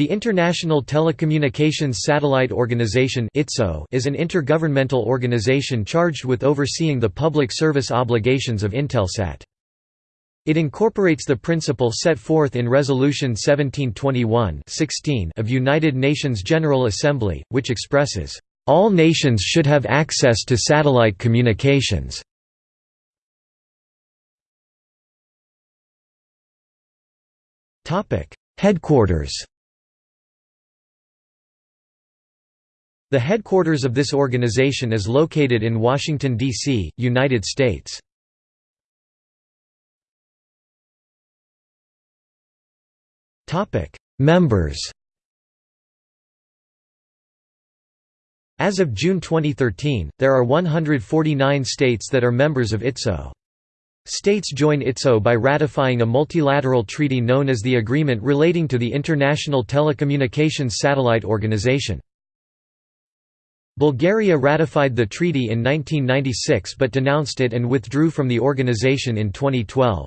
The International Telecommunications Satellite Organization is an intergovernmental organization charged with overseeing the public service obligations of Intelsat. It incorporates the principle set forth in Resolution 1721-16 of United Nations General Assembly, which expresses, "...all nations should have access to satellite communications." Headquarters The headquarters of this organization is located in Washington, D.C., United States. Members As of June 2013, there are 149 states that are members of ITSO. States join ITSO by ratifying a multilateral treaty known as the Agreement Relating to the International Telecommunications Satellite Organization. Bulgaria ratified the treaty in 1996 but denounced it and withdrew from the organization in 2012.